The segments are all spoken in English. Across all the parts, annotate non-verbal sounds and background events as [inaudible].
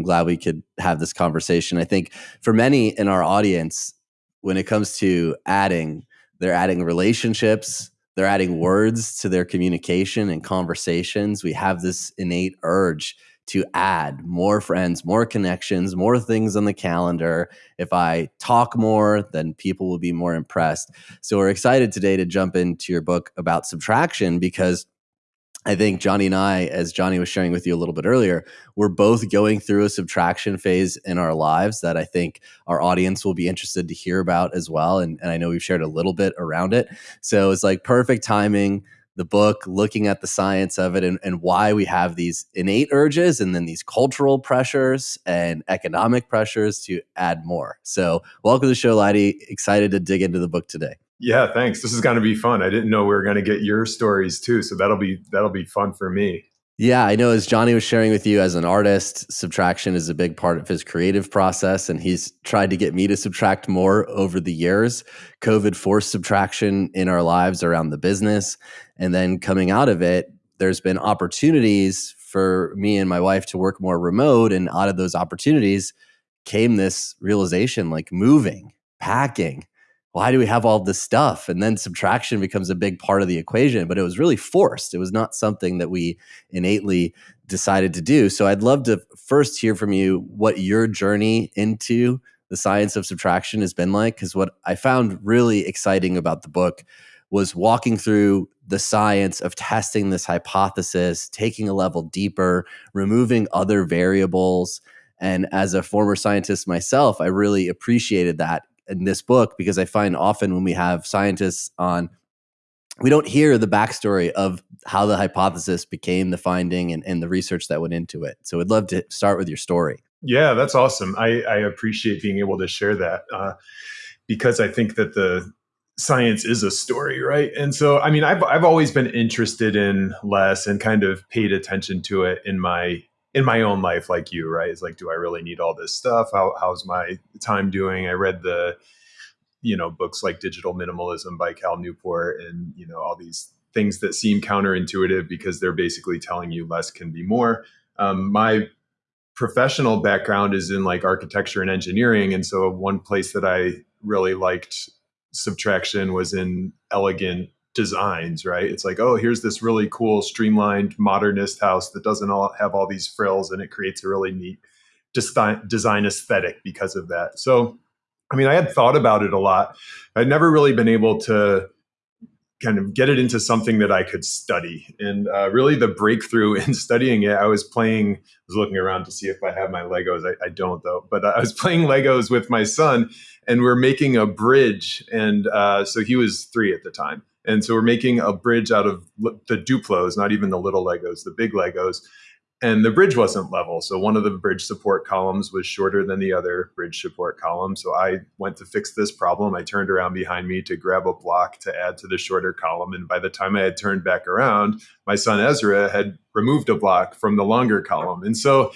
I'm glad we could have this conversation. I think for many in our audience, when it comes to adding, they're adding relationships, they're adding words to their communication and conversations. We have this innate urge to add more friends, more connections, more things on the calendar. If I talk more, then people will be more impressed. So we're excited today to jump into your book about subtraction because I think Johnny and I, as Johnny was sharing with you a little bit earlier, we're both going through a subtraction phase in our lives that I think our audience will be interested to hear about as well. And, and I know we've shared a little bit around it. So it's like perfect timing the book, looking at the science of it and, and why we have these innate urges and then these cultural pressures and economic pressures to add more. So, welcome to the show, Leidy. Excited to dig into the book today. Yeah, thanks. This is going to be fun. I didn't know we were going to get your stories too, so that'll be that'll be fun for me. Yeah, I know as Johnny was sharing with you as an artist, subtraction is a big part of his creative process. And he's tried to get me to subtract more over the years. COVID forced subtraction in our lives around the business. And then coming out of it, there's been opportunities for me and my wife to work more remote. And out of those opportunities came this realization like moving, packing, why do we have all this stuff? And then subtraction becomes a big part of the equation, but it was really forced. It was not something that we innately decided to do. So I'd love to first hear from you what your journey into the science of subtraction has been like. Because what I found really exciting about the book was walking through the science of testing this hypothesis, taking a level deeper, removing other variables. And as a former scientist myself, I really appreciated that in this book because I find often when we have scientists on, we don't hear the backstory of how the hypothesis became the finding and, and the research that went into it. So I'd love to start with your story. Yeah, that's awesome. I, I appreciate being able to share that uh, because I think that the science is a story, right? And so, I mean, I've I've always been interested in less and kind of paid attention to it in my in my own life like you right? It's like do i really need all this stuff? How, how's my time doing? I read the you know books like digital minimalism by cal newport and you know all these things that seem counterintuitive because they're basically telling you less can be more. Um, my professional background is in like architecture and engineering and so one place that i really liked subtraction was in elegant designs, right? It's like, oh, here's this really cool, streamlined, modernist house that doesn't all have all these frills, and it creates a really neat design aesthetic because of that. So, I mean, I had thought about it a lot. I'd never really been able to kind of get it into something that I could study. And uh, really, the breakthrough [laughs] in studying it, I was playing, I was looking around to see if I have my Legos. I, I don't, though. But I was [laughs] playing Legos with my son, and we're making a bridge. And uh, so he was three at the time. And so we're making a bridge out of the Duplos, not even the little Legos, the big Legos. And the bridge wasn't level. So one of the bridge support columns was shorter than the other bridge support column. So I went to fix this problem. I turned around behind me to grab a block to add to the shorter column. And by the time I had turned back around, my son Ezra had removed a block from the longer column. And so,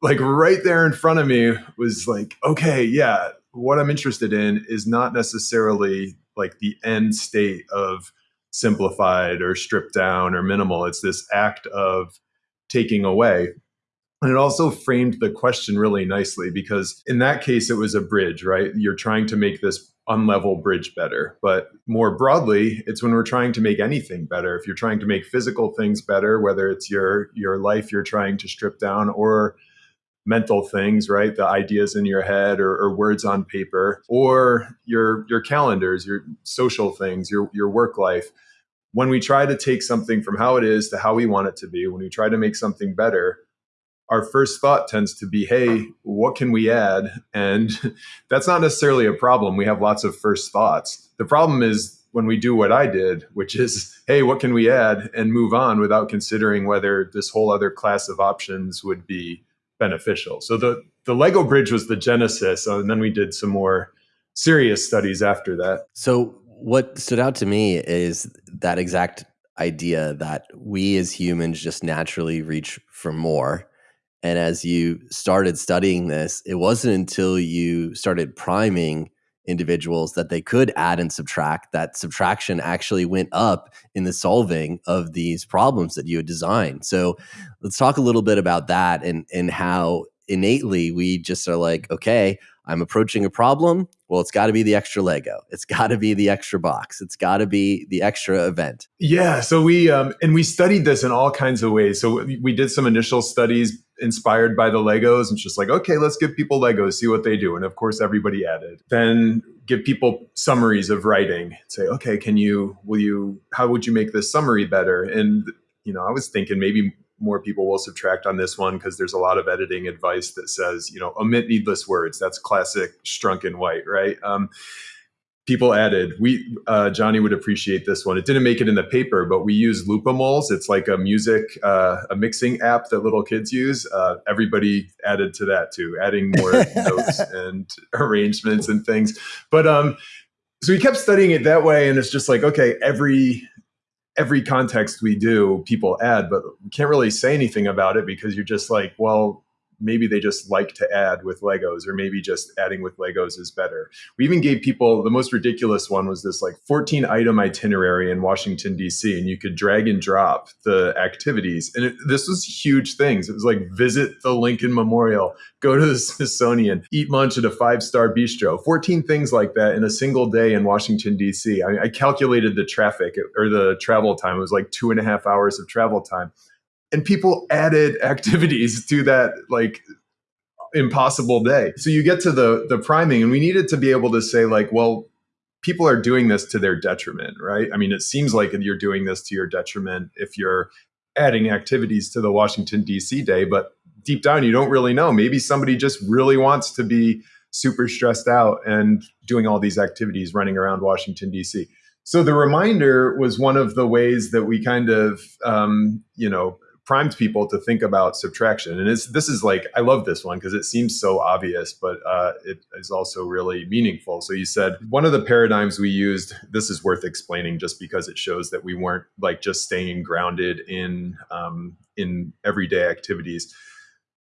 like, right there in front of me was like, okay, yeah, what I'm interested in is not necessarily like the end state of simplified or stripped down or minimal. It's this act of taking away. And it also framed the question really nicely because in that case, it was a bridge, right? You're trying to make this unlevel bridge better. But more broadly, it's when we're trying to make anything better. If you're trying to make physical things better, whether it's your your life you're trying to strip down or mental things, right? The ideas in your head or, or, words on paper, or your your calendars, your social things, your your work life. When we try to take something from how it is to how we want it to be, when we try to make something better, our first thought tends to be, hey, what can we add? And [laughs] that's not necessarily a problem. We have lots of first thoughts. The problem is when we do what I did, which is, hey, what can we add and move on without considering whether this whole other class of options would be beneficial. So the the Lego bridge was the genesis, uh, and then we did some more serious studies after that. So what stood out to me is that exact idea that we as humans just naturally reach for more. And as you started studying this, it wasn't until you started priming individuals that they could add and subtract that subtraction actually went up in the solving of these problems that you had designed so let's talk a little bit about that and and how innately we just are like, okay, I'm approaching a problem. Well, it's got to be the extra Lego. It's got to be the extra box. It's got to be the extra event. Yeah. So we um, and we studied this in all kinds of ways. So we did some initial studies inspired by the Legos, and just like, okay, let's give people Legos, see what they do. And of course, everybody added. Then give people summaries of writing. Say, okay, can you? Will you? How would you make this summary better? And you know, I was thinking maybe more people will subtract on this one because there's a lot of editing advice that says, you know, omit needless words. That's classic Strunk and White, right? Um, people added, we uh, Johnny would appreciate this one. It didn't make it in the paper, but we use Loopimals. It's like a music, uh, a mixing app that little kids use. Uh, everybody added to that too, adding more [laughs] notes and arrangements and things. But um, so we kept studying it that way, and it's just like, okay, every every context we do, people add, but we can't really say anything about it because you're just like, well, maybe they just like to add with Legos, or maybe just adding with Legos is better. We even gave people the most ridiculous one was this like 14 item itinerary in Washington, D.C., and you could drag and drop the activities. And it, this was huge things. It was like visit the Lincoln Memorial, go to the Smithsonian, eat lunch at a five star bistro, 14 things like that in a single day in Washington, D.C. I, I calculated the traffic or the travel time. It was like two and a half hours of travel time and people added [laughs] activities to that like impossible day. So you get to the the priming and we needed to be able to say like, well, people are doing this to their detriment, right? I mean, it seems like you're doing this to your detriment if you're adding activities to the Washington DC day, but deep down you don't really know. Maybe somebody just really wants to be super stressed out and doing all these activities running around Washington DC. So the reminder was one of the ways that we kind of, um, you know, primed people to think about subtraction. And it's, this is like, I love this one because it seems so obvious, but uh, it is also really meaningful. So you said one of the paradigms we used, this is worth explaining just because it shows that we weren't like just staying grounded in, um, in everyday activities.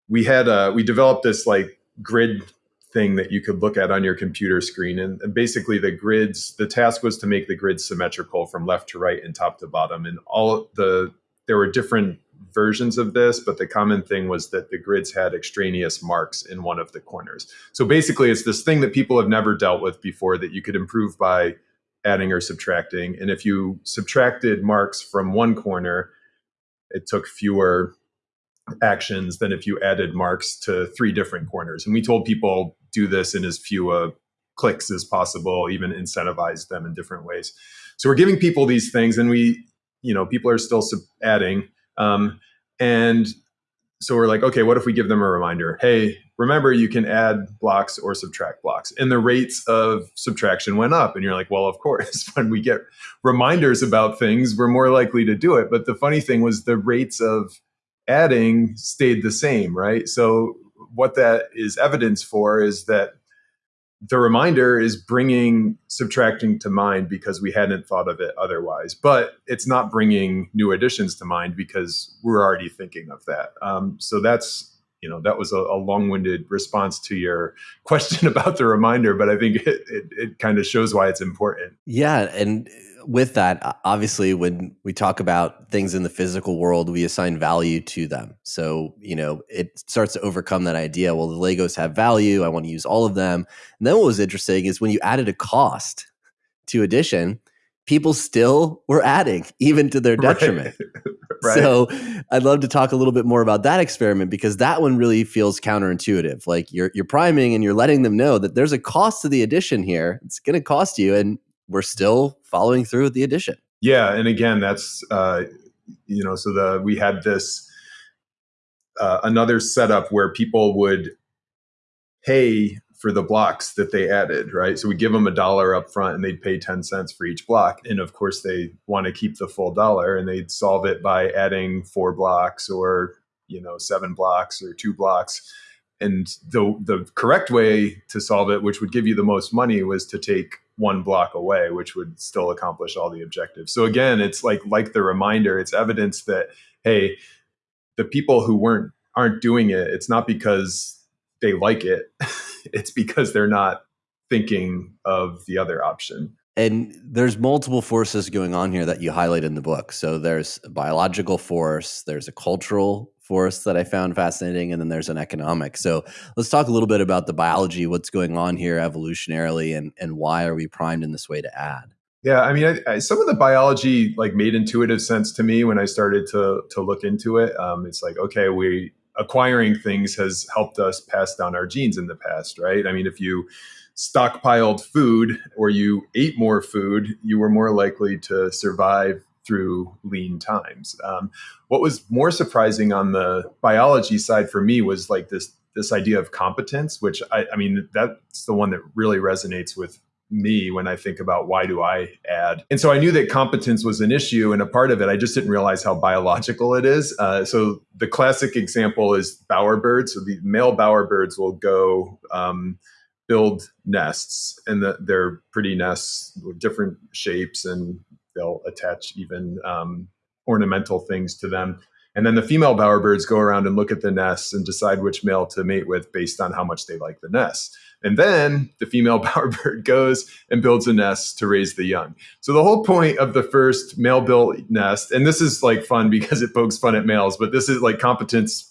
We had, uh, we developed this like grid thing that you could look at on your computer screen. And, and, basically, the grids, the task was to make the grid symmetrical from left to right and top to bottom. And all the, there were different versions of this, but the common thing was that the grids had extraneous marks in one of the corners. So basically, it's this thing that people have never dealt with before that you could improve by adding or subtracting. And if you subtracted marks from one corner, it took fewer actions than if you added marks to three different corners. And we told people do this in as few uh, clicks as possible, even incentivize them in different ways. So we're giving people these things, and we, you know, people are still adding. Um, and so we're like, okay, what if we give them a reminder? Hey, remember you can add blocks or subtract blocks. And the rates of subtraction went up. And you're like, well, of course, [laughs] when we get reminders about things, we're more likely to do it. But the funny thing was the rates of adding stayed the same, right? So what that is evidence for is that the reminder is bringing subtracting to mind because we hadn't thought of it otherwise. But it's not bringing new additions to mind because we're already thinking of that. Um, so that's you know that was a, a, long-winded response to your question [laughs] about the reminder but i think it, it, it kind of shows why it's important. Yeah and with that, obviously, when we talk about things in the physical world, we assign value to them. So, you know, it starts to overcome that idea. Well, the Legos have value. I want to use all of them. And then what was interesting is when you added a cost to addition, people still were adding, even to their [laughs] detriment. Right. [laughs] right. So, I'd love to talk a little bit more about that experiment because that one really feels counterintuitive. Like you're you're priming and you're letting them know that there's a cost to the addition here. It's going to cost you, and we're still following through with the addition. Yeah, and again, that's uh, you know, so the we had this uh, another setup where people would pay for the blocks that they added, right? So we give them a dollar up front and they'd pay 10 cents for each block. And of course, they want to keep the full dollar and they'd solve it by adding four blocks or, you know, seven blocks or two blocks. And the, the correct way to solve it, which would give you the most money, was to take one block away, which would still accomplish all the objectives. So again, it's like like the reminder, it's evidence that hey, the people who weren't aren't doing it, it's not because they like it. [laughs] it's because they're not thinking of the other option. And there's multiple forces going on here that you highlight in the book. So there's a biological force, there's a cultural force that I found fascinating, and then there's an economic. So let's talk a little bit about the biology, what's going on here evolutionarily, and and why are we primed in this way to add? Yeah, I mean, I, I, some of the biology like made intuitive sense to me when I started to to look into it. Um, it's like, okay, we acquiring things has helped us pass down our genes in the past, right? I mean, if you stockpiled food or you ate more food, you were more likely to survive through lean times. Um, what was more surprising on the biology side for me was like this this idea of competence, which I, I mean that's the one that really resonates with me when I think about why do I add. And so I knew that competence was an issue and a part of it. I just didn't realize how biological it is. Uh, so the classic example is bowerbirds. So the male bowerbirds will go um, build nests, and the, they're pretty nests with different shapes, and they'll attach even um, ornamental things to them. And then the female bowerbirds go around and look at the nests and decide which male to mate with based on how much they like the nest. And then the female [laughs] bowerbird goes and builds a nest to raise the young. So the whole point of the first male built nest, and this is like fun because it pokes fun at males, but this is like competence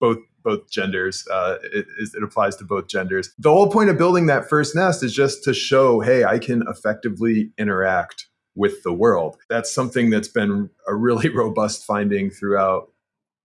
both both genders. Uh, it, it applies to both genders. The whole point of building that first nest is just to show, hey, I can effectively interact with the world. That's something that's been a really [laughs] robust finding throughout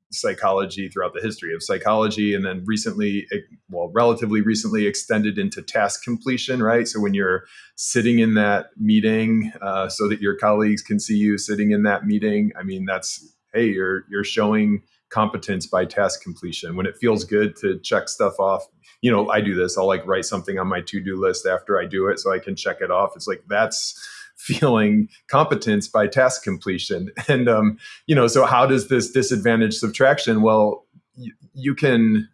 psychology throughout the history of psychology and then recently well relatively recently extended into task completion right? So when you're sitting in that meeting uh, so that your colleagues can see you sitting in that meeting i mean that's hey you're you're showing competence by task completion. When it feels good to check stuff off you know i do this. I'll like write something on my to-do list after i do it so i can check it off. It's like that's [laughs] feeling competence by task completion. [laughs] And, um, you know, so how does this disadvantage subtraction? Well, you can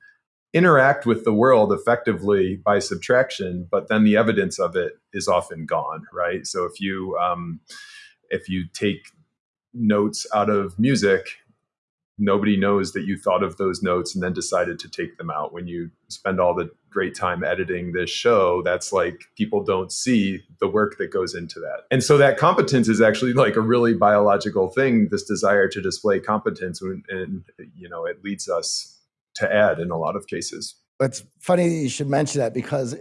interact with the world effectively by subtraction, but then the evidence of it is often gone, right? So if you, um, if you take notes out of music nobody knows that you thought of those notes and then decided to take them out. When you spend all the great time editing this show, that's like people don't see the work that goes into that. And so that competence is actually like a really biological thing, this desire to display competence. And, you know, it leads us to add in a lot of cases. It's funny you should mention that because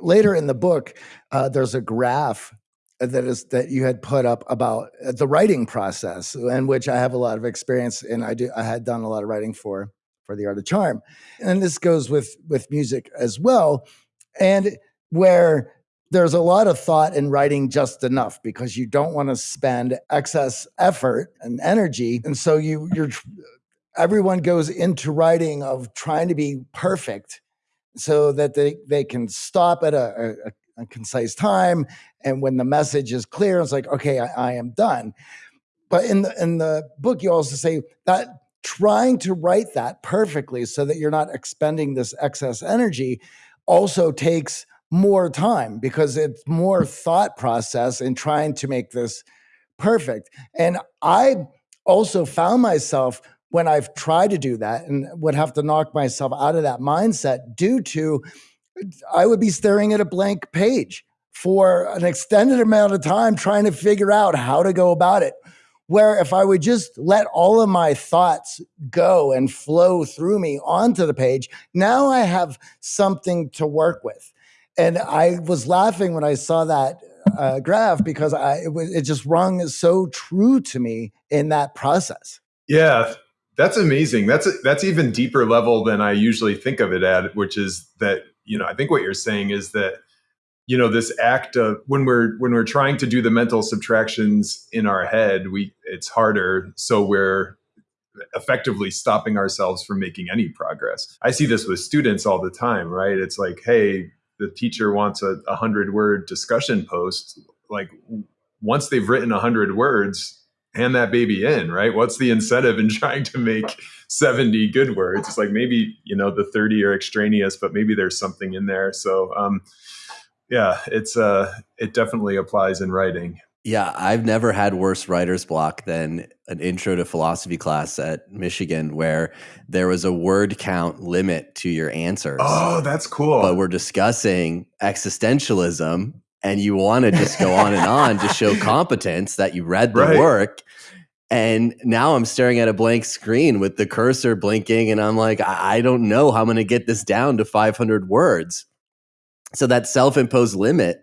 later in the book, uh, there's a graph that is that you had put up about uh, the writing process, in which I have a lot of experience, and I do I had done a lot of writing for for the art of charm, and this goes with with music as well, and where there's a lot of thought in writing just enough because you don't want to spend excess effort and energy, and so you you're everyone goes into writing of trying to be perfect so that they they can stop at a, a, concise time. And when the message is clear, it's like, okay, I, I am done. But in the in the book, you also say that trying to write that perfectly so that you're not expending this excess energy also takes more time because it's more thought process in trying to make this perfect. And I also found myself when I've tried to do that and would have to knock myself out of that mindset due to I would be staring at a blank page for an extended amount of time trying to figure out how to go about it. Where if I would just let all of my thoughts go and flow through me onto the page, now I have something to work with. And I was laughing when I saw that uh, graph because I, it, was, it just rung so true to me in that process. Yeah, that's amazing. That's a, that's even deeper level than I usually think of it at, which is that you know, I think what you're saying is that you know this act of when we're when we're trying to do the mental subtractions in our head, we it's harder, so we're effectively stopping ourselves from making any progress. I see this with students all the time, right? It's like, hey, the teacher wants a, a hundred word discussion post. Like once they've written a hundred words, hand that baby in, right? What's the incentive in [laughs] trying to make 70 good words? It's like maybe, you know, the 30 are extraneous, but maybe there's something in there. So, um, yeah, it's, uh, it definitely applies in writing. Yeah, I've never had worse writer's block than an intro to philosophy class at Michigan where there was a word count limit to your answers. Oh, that's cool. But we're discussing existentialism and you want to just go on and on to show [laughs] competence that you read the right. work And now I'm staring at a blank screen with the cursor blinking, and I'm like, I don't know how I'm going to get this down to 500 words. So that self imposed limit,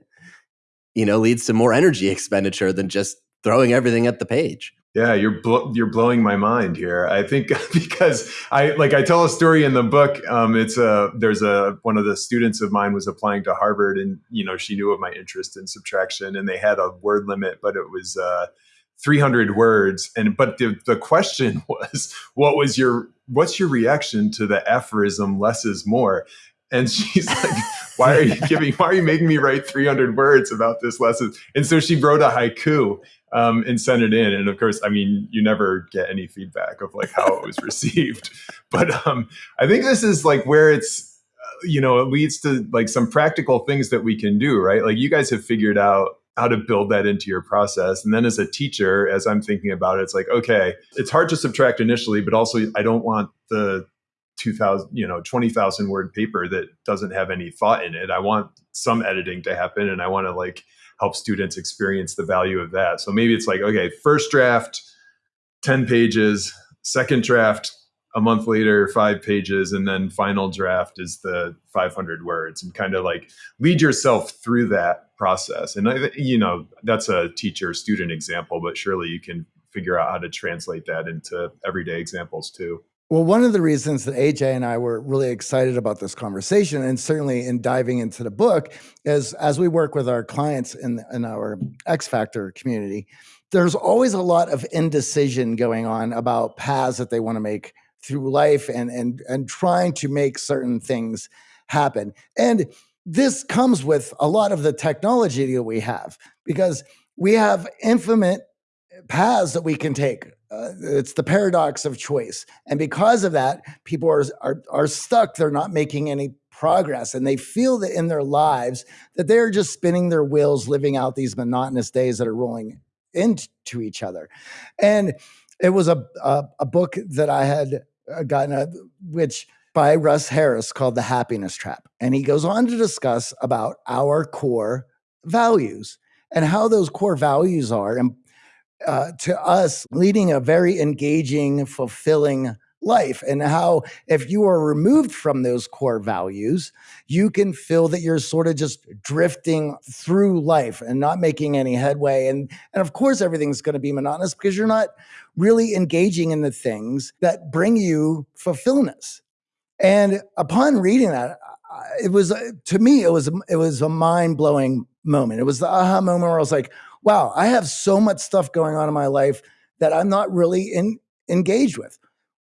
you know, leads to more energy expenditure than just throwing everything at the page. Yeah, you're bl- you're blowing my mind here. I think [laughs] because I like I tell a story in the book. Um, it's a there's a one of the students of mine was applying to Harvard, and you know she knew of my interest in subtraction, and they had a word limit, but it was uh, 300 words. And but the the question [laughs] was, what was your what's your reaction to the aphorism "less is more"? And she's like, "Why are you giving? Why are you making me write 300 words about this lesson?" And so she wrote a haiku um, and sent it in. And of course, I mean, you never get any feedback of like how it was received. [laughs] But um, I think this is like where it's, uh, you know, it leads to like some practical things that we can do, right? Like you guys have figured out how to build that into your process. And then as a teacher, as I'm thinking about it, it's like, okay, it's hard to subtract initially, but also I don't want the 2000 you know 20,000 word paper that doesn't have any thought in it. I want some editing to happen and I want to like help students experience the value of that. So maybe it's like, okay, first draft, 10 pages, second draft, a month later, five pages, and then final draft is the 500 words and kind of like lead yourself through that process. And, I, you know, that's a teacher student example, but surely you can figure out how to translate that into everyday examples too. Well, one of the reasons that AJ and I were really excited about this conversation, and certainly in diving into the book, is as we work with our clients in, in our X Factor community, there's always a lot of indecision going on about paths that they want to make through life and and and trying to make certain things happen. And this comes with a lot of the technology that we have because we have infinite paths that we can take uh, it's the paradox of choice. And because of that people are, are are stuck. They're not making any progress. And they feel that in their lives that they're just spinning their wheels living out these monotonous days that are rolling into each other. And it was a a, a book that i had uh, gotten a, which by russ harris called the happiness trap. And he goes on to discuss about our core values and how those core values are and uh, to us leading a very engaging, fulfilling life, and how if you are removed from those core values, you can feel that you're sort of just drifting through life and not making any headway. And, and of course, everything's going to be monotonous because you're not really engaging in the things that bring you fulfillment. And upon reading that, it was to me it was it was a mind blowing moment. It was the aha moment where I was like, wow, I have so much stuff going on in my life that I'm not really in, engaged with.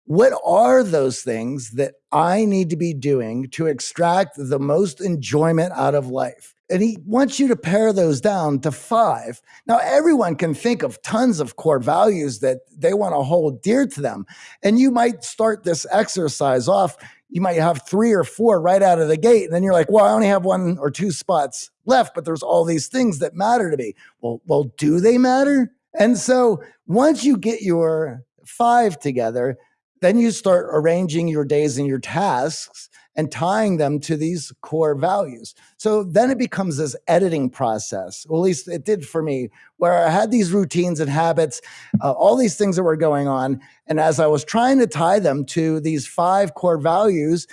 What are those things that I need to be doing to extract the most enjoyment out of life? And he wants you to pare those down to five. Now, everyone can think of tons of core values that they want to hold dear to them. And you might start this exercise off you might have three or four right out of the gate. And then you're like, well, I only have one or two spots left, but there's all these things that matter to me. Well, well, do they matter? And so once you get your five together, then you start arranging your days and your tasks and tying them to these core values. So then it becomes this editing process. Well, at least it did for me, where I had these routines and habits, uh, all these things that were going on. And as I was trying to tie them to these five core values,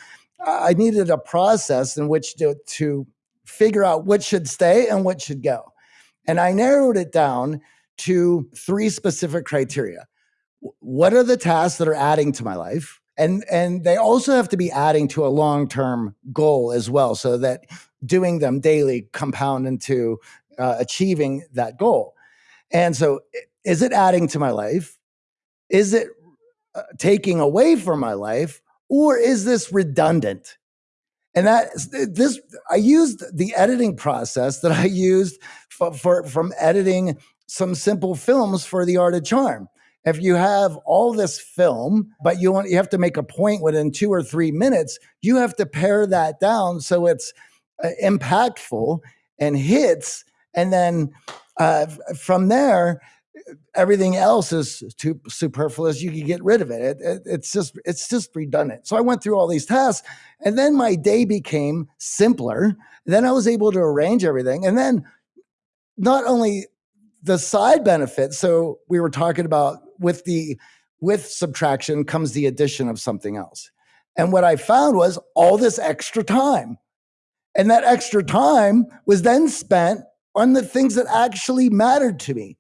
I needed a process in which to, to figure out what should stay and what should go. And I narrowed it down to three specific criteria. What are the tasks that are adding to my life? And and they also have to be adding to a long-term goal as well so that doing them daily compound into uh, achieving that goal. And so is it adding to my life? Is it uh, taking away from my life? Or is this redundant? And that this i used the editing process that i used for, for from editing some simple films for the art of charm if you have all this film, but you want you have to make a point within two or three minutes, you have to pare that down so it's uh, impactful and hits, and then uh, from there, everything else is too superfluous. You can get rid of it. It, it. It's just it's just redundant. So I went through all these tasks, and then my day became simpler. Then I was able to arrange everything, and then not only the side benefit. So we were talking about with the with subtraction comes the addition of something else. And what I found was all this extra time. And that extra time was then spent on the things that actually mattered to me.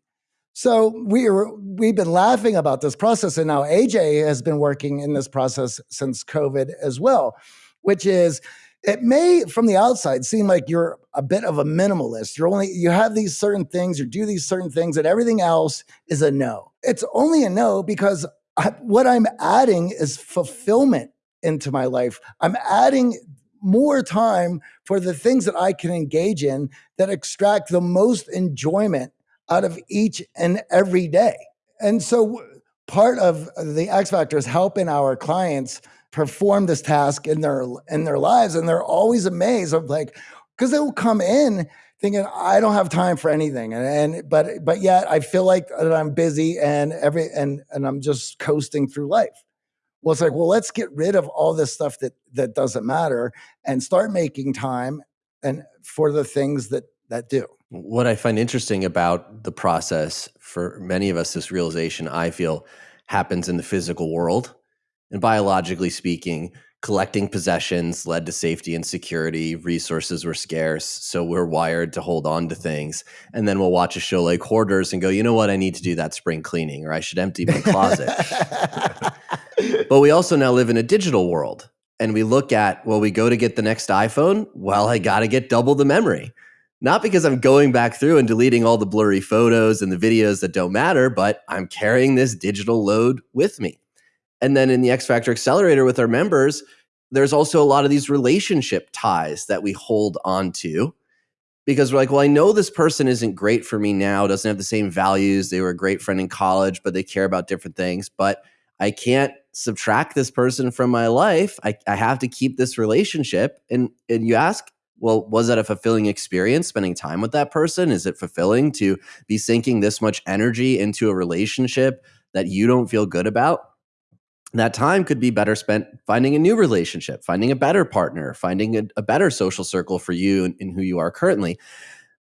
So we were, we've been laughing about this process, and now AJ has been working in this process since COVID as well, which is it may from the outside seem like you're a bit of a minimalist. You're only you have these certain things, you do these certain things, and everything else is a no. It's only a no because I, what I'm adding is fulfillment into my life. I'm adding more time for the things that I can engage in that extract the most enjoyment out of each and every day. And so part of the X Factor is helping our clients perform this task in their in their lives and they're always amazed of like because they will come in thinking I don't have time for anything and, and but but yet I feel like that I'm busy and every and and I'm just coasting through life. Well, it's like, well, let's get rid of all this stuff that that doesn't matter and start making time and for the things that that do. What I find interesting about the process for many of us, this realization I feel happens in the physical world. And biologically speaking, collecting possessions led to safety and security. Resources were scarce. So we're wired to hold on to things. And then we'll watch a show like Hoarders and go, you know what? I need to do that spring cleaning or I should empty my closet. [laughs] but we also now live in a digital world. And we look at, well, we go to get the next iPhone. Well, I got to get double the memory not because I'm going back through and deleting all the blurry photos and the videos that don't matter, but I'm carrying this digital load with me. And then in the X Factor Accelerator with our members, there's also a lot of these relationship ties that we hold on to because we're like, well, I know this person isn't great for me now, doesn't have the same values. They were a great friend in college, but they care about different things. But I can't subtract this person from my life. I, I have to keep this relationship. And and you ask, well, was that a fulfilling experience spending time with that person? Is it fulfilling to be sinking this much energy into a relationship that you don't feel good about? That time could be better spent finding a new relationship, finding a better partner, finding a, a better social circle for you and, who you are currently.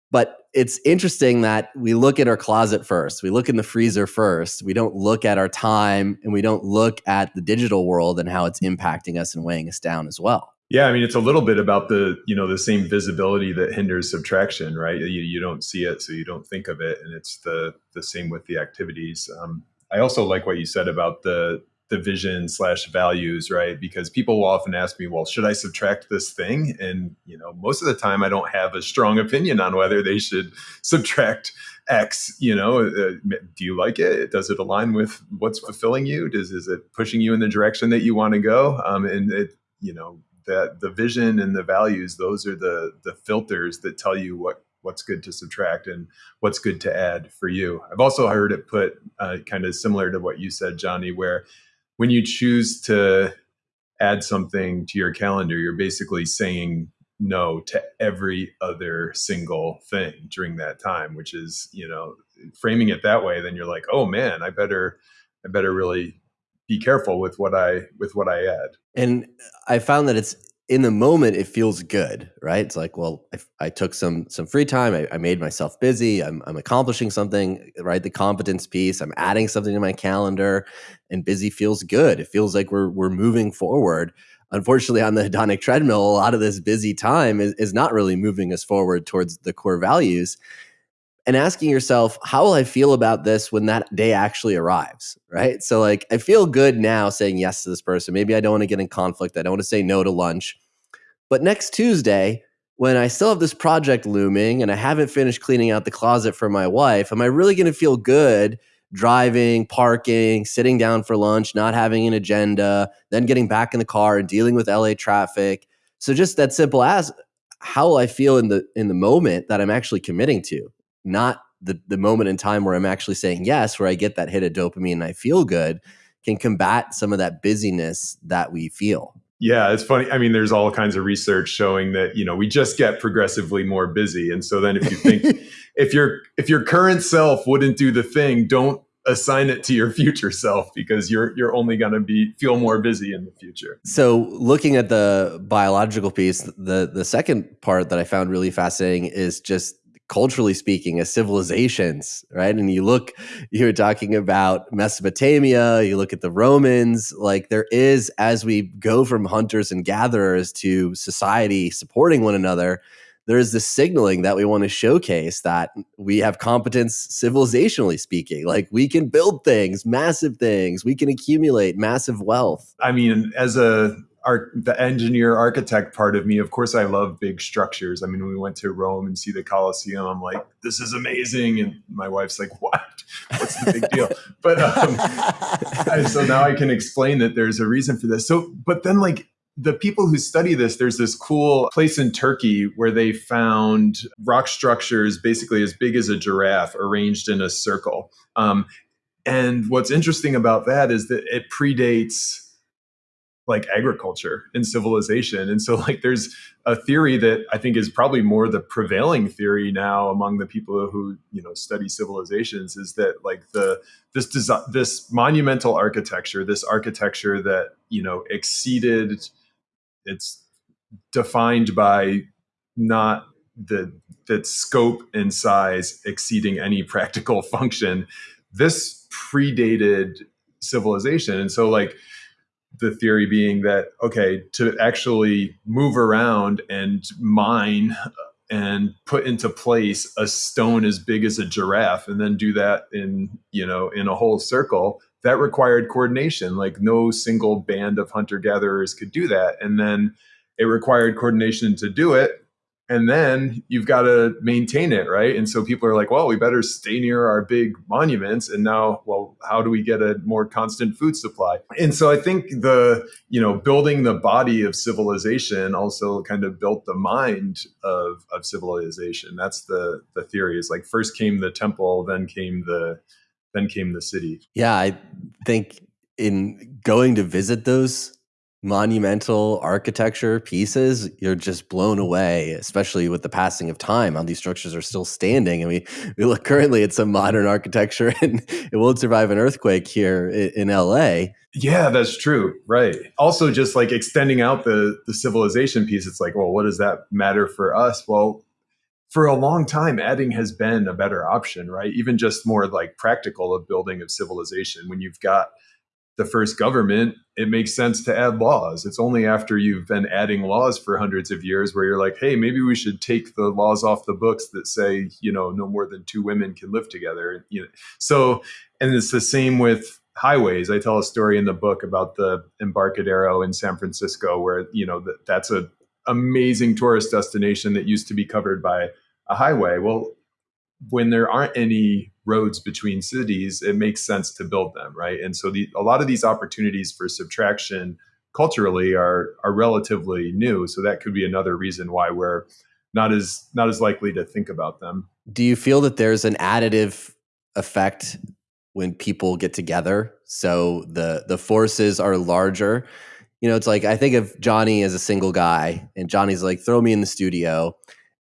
But it's interesting that we look at our closet first. We look in the freezer first. We don't look at our time and we don't look at the digital world and how it's impacting us and weighing us down as well. Yeah, I mean, it's a little bit about the you know the same visibility that hinders subtraction, right? You, you don't see it, so you don't think of it, and it's the the same with the activities. Um, I also like what you said about the the vision slash values, right? Because people will often ask me, well, should I subtract this thing? And you know, most of the time, I don't have a strong opinion on whether they should [laughs] subtract X. You know, uh, do you like it? Does it align with what's fulfilling you? Does is it pushing you in the direction that you want to go? Um, and it, you know, that the vision and the values those are the the filters that tell you what what's good to subtract and what's good to add for you i've also heard it put uh, kind of similar to what you said johnny where when you choose to add something to your calendar you're basically saying no to every other single thing during that time which is you know framing it that way then you're like oh man i better i better really be careful with what I with what I add. And I found that it's in the moment it feels good, right? It's like, well, I, I took some some free time. I, I, made myself busy. I'm, I'm accomplishing something, right? The competence piece. I'm adding something to my calendar, and busy feels good. It feels like we're we're moving forward. Unfortunately, on the hedonic treadmill, a lot of this busy time is, is not really moving us forward towards the core values and asking yourself, how will I feel about this when that day actually arrives? Right. So, like, I feel good now saying yes to this person. Maybe I don't want to get in conflict. I don't want to say no to lunch. But next Tuesday, when I still have this project looming and I haven't finished cleaning out the closet for my wife, am I really going to feel good driving, parking, sitting down for lunch, not having an agenda, then getting back in the car and dealing with LA traffic? So just that simple ask how will I feel in the in the moment that I'm actually committing to? Not the, the moment in time where I'm actually saying yes, where I get that hit of dopamine and I feel good, can combat some of that busyness that we feel. Yeah, it's funny. I mean, there's all kinds of research showing that you know we just get progressively more busy, and so then if you think [laughs] if your if your current self wouldn't do the thing, don't assign it to your future self because you're you're only going to be feel more busy in the future. So, looking at the biological piece, the the second part that I found really fascinating is just culturally speaking, as civilizations, right? And you look you're talking about Mesopotamia, you look at the Romans, like there is, as we go from hunters and gatherers to society supporting one another, there's this signaling that we want to showcase that we have competence civilizationally speaking like we can build things massive things we can accumulate massive wealth i mean as a the engineer architect part of me of course i love big structures. I mean when we went to rome and see the colosseum i'm like this is amazing. And my wife's like what? What's the big deal? [laughs] But um, so now i can explain that there's a reason for this. So but then like the people who study this, there's this cool place in Turkey where they found rock structures basically as big as a giraffe arranged in a circle. Um, and what's interesting about that is that it predates like agriculture and civilization. And so like there's a theory that I think is probably more the prevailing theory now among the people who, you know, study civilizations is that like the this design this monumental architecture, this architecture that, you know, exceeded it's defined by not the that scope and size exceeding any practical [laughs] function. This predated civilization, and so like the theory being that okay to actually move around and mine and put into place a stone as big as a giraffe and then do that in you know in a whole circle that required coordination. Like no single band of hunter gatherers could do that. And then it required coordination to do it. And then you've got to maintain it, right? And so people are like, well, we better stay near our big monuments. And now, well, how do we get a more constant food supply? And so I think the, you know, building the body of civilization also kind of built the mind of, of civilization. That's the, the theory is like first came the temple, then came the, then came the city. Yeah, I think in going to visit those monumental architecture pieces, you're just blown away, especially with the passing of time. How these structures are still standing. and we, [laughs] we look currently at some modern architecture [laughs] and it won't survive an earthquake here in, in LA. Yeah, that's true. Right. Also, just like extending out the the civilization piece, it's like, well, what does that matter for us? Well, for a long time, adding has been a better option, right? Even just more like practical of building of civilization. When you've got the first government, it makes sense to add laws. It's only after you've been adding laws for hundreds of years where you're like, hey, maybe we should take the laws off the books that say, you know, no more than two women can live together. You know, so, and it's the same with highways. I tell a story in the book about the Embarcadero in San Francisco, where you know that that's a amazing tourist destination that used to be covered by a highway. Well, when there aren't any roads between cities, it makes sense to build them, right? And so the, a lot of these opportunities for subtraction culturally are are relatively new. So that could be another reason why we're not as not as likely to think about them. Do you feel that there's an additive effect when people get together? So the the forces are larger. You know, it's like I think of Johnny as a single guy, and Johnny's like, throw me in the studio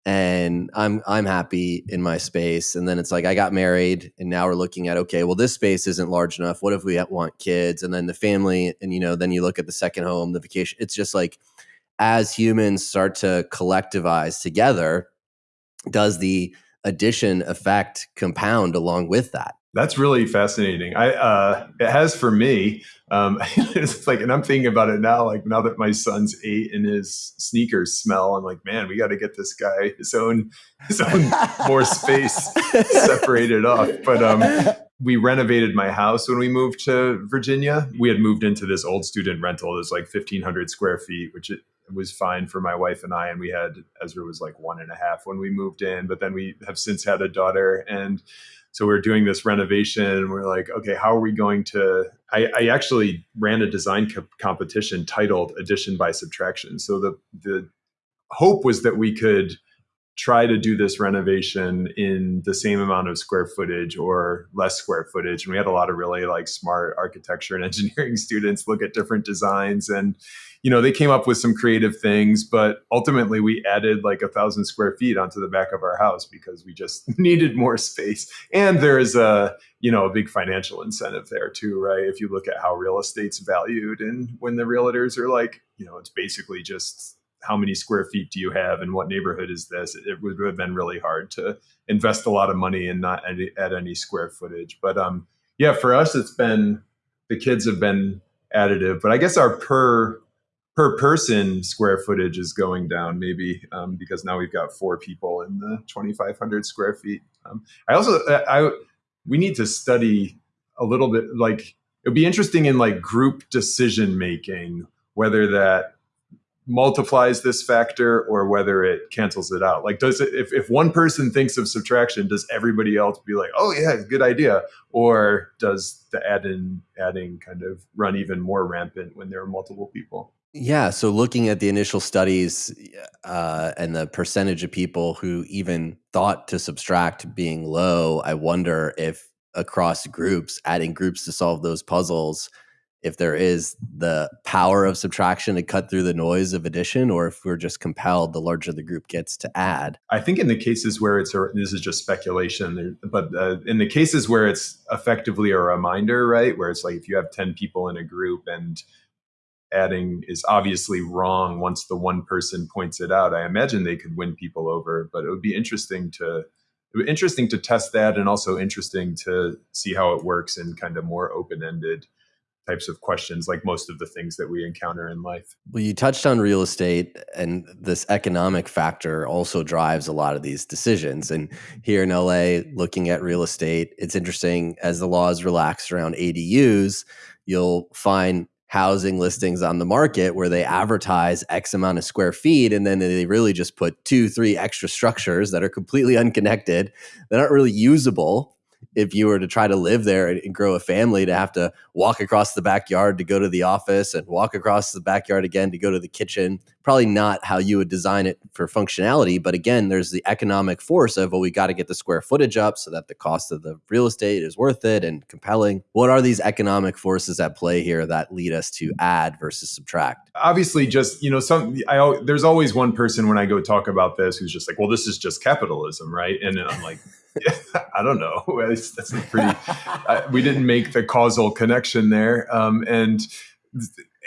and I'm I'm happy in my space. And then it's like I got married, and now we're looking at okay, well this space isn't large enough. What if we want kids? And then the family, and you know, then you look at the second home, the vacation. It's just like as humans start to collectivize together, does the addition effect compound along with that? That's really fascinating. I uh, it has for me. Um, [laughs] it's like, and I'm thinking about it now. Like now that my son's eight and his sneakers smell, I'm like, man, we got to get this guy his own his own more space [laughs] separated off. But um, we renovated my house when we moved to Virginia. We had moved into this old student rental. There's like 1,500 square feet, which it, was fine for my wife and I. And we had Ezra was like one and a half when we moved in, but then we have since had a daughter and so we are doing this renovation. And we are like okay how are we going to i, I actually ran a design co- competition titled addition by subtraction. So the the hope was that we could try to do this renovation in the same amount of square footage or less square footage. And we had a lot of really like smart architecture and [laughs] engineering students look at different designs and you know they came up with some creative things but ultimately we added like a thousand square feet onto the back of our house because we just [laughs] needed more space. And there is a you know a big financial incentive there too right? If you look at how real estate's valued and when the realtors are like you know it's basically just how many square feet do you have and what neighborhood is this, it would have been really hard to invest a lot of money and not add any square footage. But um, yeah, for us, it's been the kids have been additive, but I guess our per per person square footage is going down maybe um, because now we've got four people in the 2500 square feet. Um, i also I, I we need to study a little bit like it would be interesting in like group decision making whether that multiplies this factor or whether it cancels it out. Like does it if, if one person thinks of subtraction does everybody else be like oh yeah good idea or does the add in adding kind of run even more rampant when there are multiple people yeah. So looking at the initial studies uh, and the percentage of people who even thought to subtract being low, I wonder if across groups, adding groups to solve those puzzles, if there is the power of subtraction to cut through the noise of addition, or if we're just compelled the larger the group gets to add. I think in the cases where it's, this is just speculation, but uh, in the cases where it's effectively a reminder, right, where it's like if you have 10 people in a group and adding is obviously wrong once the one person points it out. I imagine they could win people over, but it would be interesting to interesting to test that and also interesting to see how it works in kind of more open-ended types of questions like most of the things that we encounter in life. Well, you touched on real estate and this economic factor also drives a lot of these decisions. And here in LA, looking at real estate, it's interesting as the laws relax around ADUs, you'll find housing listings on the market where they advertise X amount of square feet and then they really just put two, three extra structures that are completely unconnected, that aren't really usable if you were to try to live there and, grow a family to have to walk across the backyard to go to the office and walk across the backyard again to go to the kitchen probably not how you would design it for functionality but again there's the economic force of well we got to get the square footage up so that the cost of the real estate is worth it and compelling. What are these economic forces at play here that lead us to add versus subtract? Obviously just you know some I, there's always one person when i go talk about this who's just like well this is just capitalism right? And i'm like [laughs] I don't know. [laughs] That's, pretty. we didn't make the causal connection there, um, and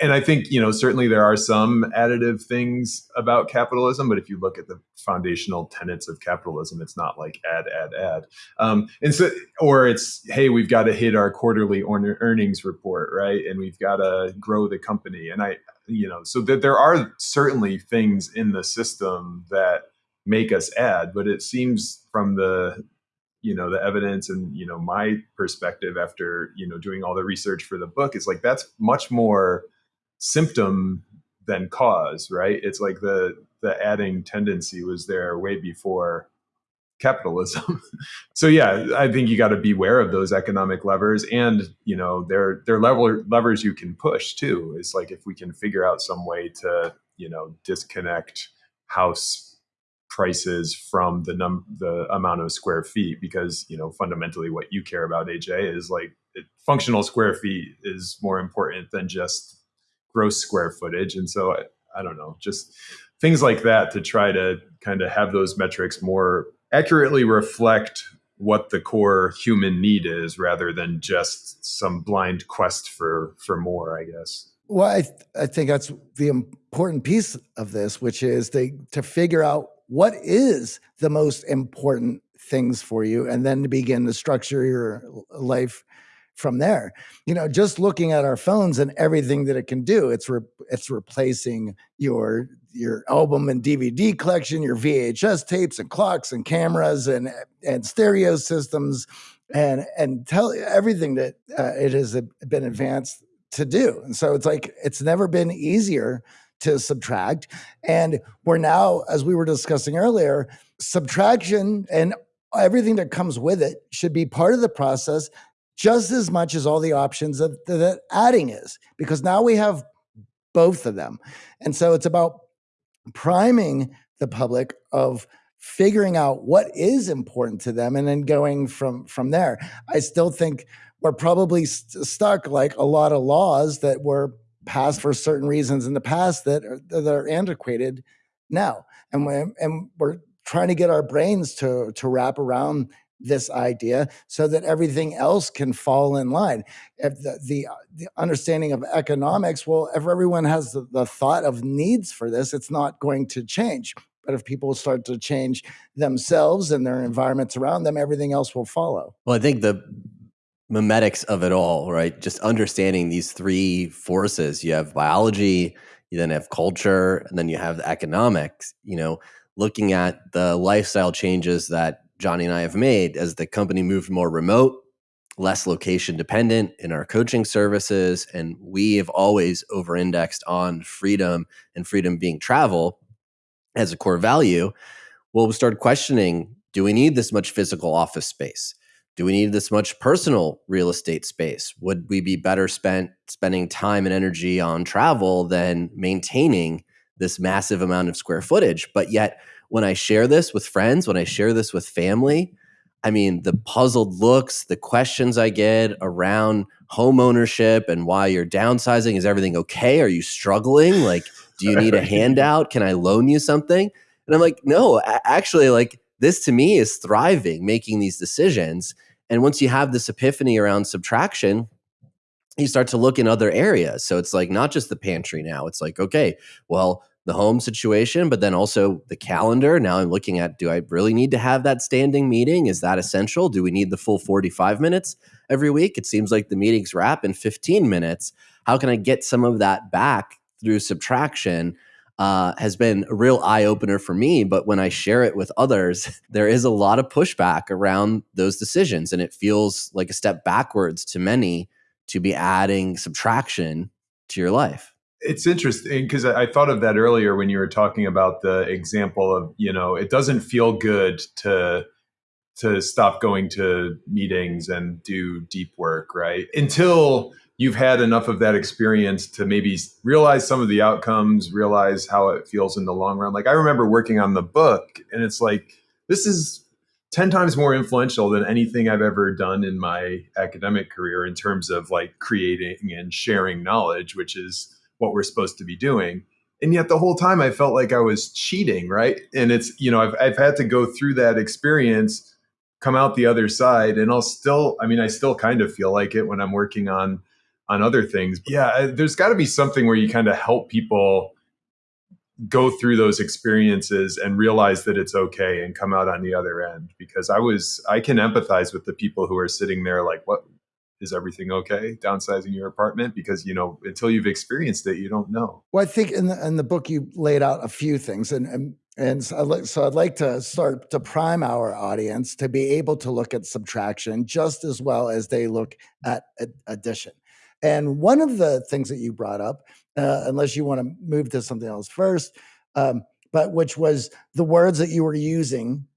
and I think you know certainly there are some additive things about capitalism, but if you look at the foundational tenets of capitalism, it's not like add, add, add, um, and so or it's hey, we've got to hit our quarterly earnings report, right, and we've got to grow the company, and I you know so that there are certainly things in the system that make us add, but it seems from the you know the evidence and you know my perspective after you know doing all the research for the book is like that's much more symptom than cause right? It's like the the adding tendency was there way before capitalism. [laughs] So yeah i think you got to beware of those economic levers and you know they're they're lever, levers you can push too. It's like if we can figure out some way to you know disconnect house prices from the num the amount of square feet because you know fundamentally what you care about AJ is like it, functional square feet is more important than just gross square footage. And so I, I don't know just things like that to try to kind of have those metrics more accurately reflect what the core human need is rather than just some blind quest for for more i guess. Well i, th- I think that's the important piece of this which is they to figure out what is the most important things for you? And then to begin to structure your life from there. You know just looking at our phones and everything that it can do it's re- it's replacing your your album and dvd collection your vhs tapes and clocks and cameras and and stereo systems and and tell everything that uh, it has been advanced to do. And so it's like it's never been easier to subtract. And we're now, as we were discussing earlier, subtraction and everything that comes with it should be part of the process just as much as all the options that, that adding is, because now we have both of them. And so it's about priming the public of figuring out what is important to them and then going from from there. I still think we're probably st- stuck like a lot of laws that were passed for certain reasons in the past that are, that are antiquated now. And we're, and we're trying to get our brains to, to wrap around this idea so that everything else can fall in line. If the, the, uh, the understanding of economics, well, if everyone has the, the thought of needs for this, it's not going to change. But if people start to change themselves and their environments around them, everything else will follow. Well, I think the memetics of it all, right? Just understanding these three forces. You have biology, you then have culture, and then you have the economics, you know, looking at the lifestyle changes that Johnny and I have made as the company moved more remote, less location dependent in our coaching services. And we have always over indexed on freedom and freedom being travel as a core value. Well, we started questioning do we need this much physical office space? Do we need this much personal real estate space? Would we be better spent spending time and energy on travel than maintaining this massive amount of square footage? But yet, when I share this with friends, when I share this with family, I mean, the puzzled looks, the questions I get around home ownership and why you're downsizing. Is everything okay? Are you struggling? Like, do you need a [laughs] handout? Can I loan you something? And I'm like, no, actually, like, this to me is thriving, making these decisions. And once you have this epiphany around subtraction, you start to look in other areas. So it's like not just the pantry now. It's like, okay, well, the home situation, but then also the calendar. Now I'm looking at do I really need to have that standing meeting? Is that essential? Do we need the full 45 minutes every week? It seems like the meetings wrap in 15 minutes. How can I get some of that back through subtraction? Uh, has been a real eye opener for me. But when I share it with others, [laughs] there is a lot of pushback around those decisions. And it feels like a step backwards to many to be adding subtraction to your life it's interesting because I thought of that earlier when you were talking about the example of you know it doesn't feel good to to stop going to meetings and do deep work right until you've had enough of that experience to maybe realize some of the outcomes realize how it feels in the long run like i remember working on the book and it's like this is 10 times more influential than anything I've ever done in my academic career in terms of like creating and sharing knowledge, which is what we're supposed to be doing. And yet the whole time I felt like I was cheating, right? And it's, you know, I've, I've had to go through that experience, come out the other side, and I'll still, I mean, I still kind of feel like it when I'm working on on other things. Yeah, there's got to be something where you kind of help people go through those experiences and realize that it's okay and come out on the other end because i was i can empathize with the people who are sitting there like what? Is everything okay? Downsizing your apartment? Because you know until you've experienced it you don't know. Well i think in the, in the book you laid out a few things and and, and so, I'd like, so i'd like to start to prime our audience to be able to look at subtraction just as well as they look at addition and one of the things that you brought up uh, unless you want to move to something else first um, but which was the words that you were using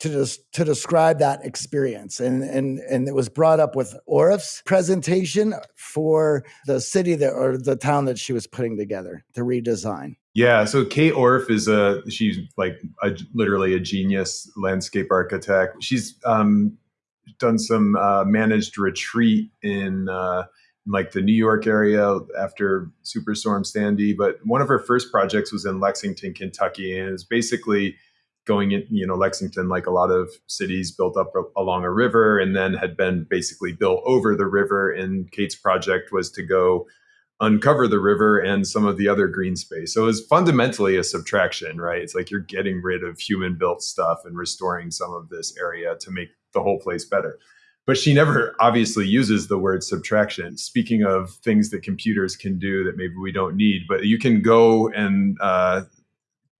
to just to describe that experience and and and it was brought up with Orff's presentation for the city that or the town that she was putting together to redesign. Yeah so kate Orff is a she's like a, literally a genius landscape architect. She's um, done some uh, managed retreat in uh, like the New York area after Superstorm Sandy, but one of her first projects was in Lexington, Kentucky, and it's basically going in, you know, Lexington, like a lot of cities, built up along a river and then had been basically built over the river. And Kate's project was to go uncover the river and some of the other green space. So it was fundamentally a subtraction, right? It's like you're getting rid of human built stuff and restoring some of this area to make the whole place better. But she never obviously uses the word subtraction. Speaking of things that computers can do that maybe we don't need, but you can go and uh,